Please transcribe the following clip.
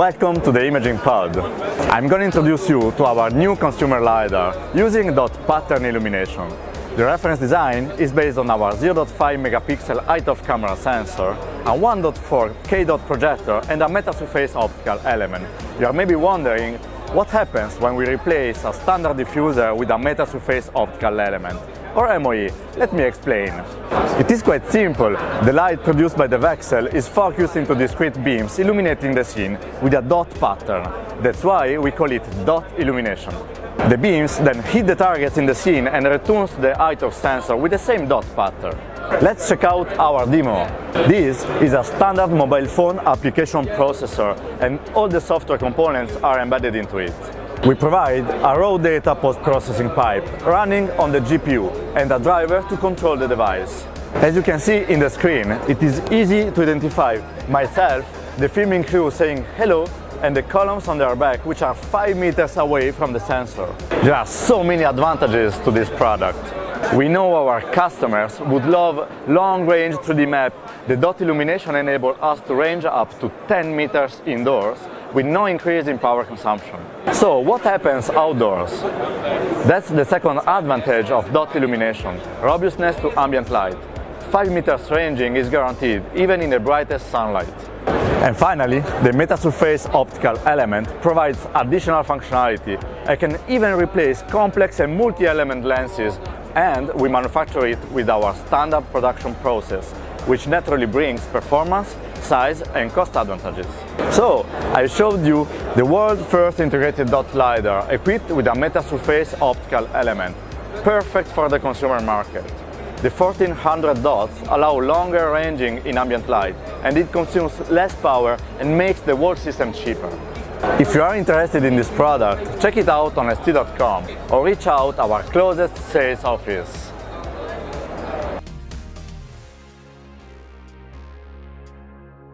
Welcome to the Imaging Pod. I'm going to introduce you to our new consumer LiDAR using dot pattern illumination. The reference design is based on our 0.5 megapixel iToF camera sensor, a 1.4 K dot projector and a metasurface optical element. You are maybe wondering what happens when we replace a standard diffuser with a metasurface optical element or MOE. Let me explain. It is quite simple. The light produced by the VCSEL is focused into discrete beams illuminating the scene with a dot pattern. That's why we call it dot illumination. The beams then hit the targets in the scene and returns the iToF sensor with the same dot pattern. Let's check out our demo. This is a standard mobile phone application processor and all the software components are embedded into it. We provide a raw data post-processing pipe running on the GPU and a driver to control the device. As you can see in the screen, it is easy to identify myself, the filming crew saying hello and the columns on their back which are 5 meters away from the sensor. There are so many advantages to this product. We know our customers would love long-range 3D map. The dot illumination enables us to range up to 10 meters indoors with no increase in power consumption. So what happens outdoors? That's the second advantage of dot illumination, robustness to ambient light. 5 meters ranging is guaranteed even in the brightest sunlight. And finally, the metasurface optical element provides additional functionality. I can even replace complex and multi-element lenses and we manufacture it with our standard production process, which naturally brings performance, size and cost advantages. So, I showed you the world's first integrated dot LiDAR equipped with a metasurface optical element, perfect for the consumer market. The 1400 dots allow longer ranging in ambient light and it consumes less power and makes the whole system cheaper. If you are interested in this product, check it out on st.com or reach out our closest sales office.